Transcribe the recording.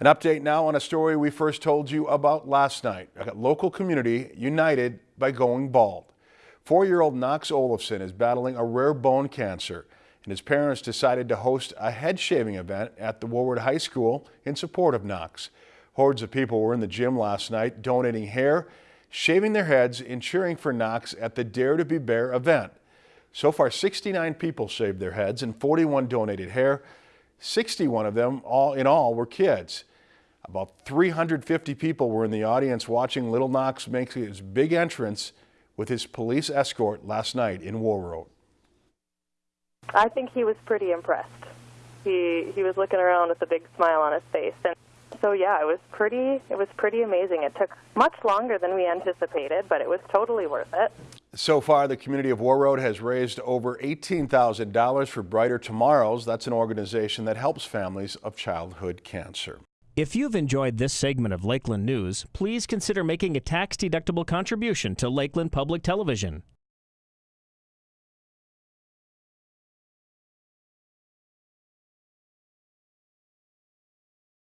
An update now on a story we first told you about last night. A local community united by going bald. Four-year-old Knox Olafson is battling a rare bone cancer, and his parents decided to host a head shaving event at the Warroad High School in support of Knox. Hordes of people were in the gym last night donating hair, shaving their heads, and cheering for Knox at the Dare to be Bare event. So far, 69 people shaved their heads and 41 donated hair. 61 of them all in all were kids. About 350 people were in the audience watching Little Knox make his big entrance with his police escort last night in Warroad. I think he was pretty impressed. He he was looking around with a big smile on his face, and so yeah, it was pretty it was pretty amazing. It took much longer than we anticipated, but it was totally worth it. So far, the community of Warroad has raised over $18,000 for Brighter Tomorrows. That's an organization that helps families of childhood cancer. If you've enjoyed this segment of Lakeland News, please consider making a tax-deductible contribution to Lakeland Public Television.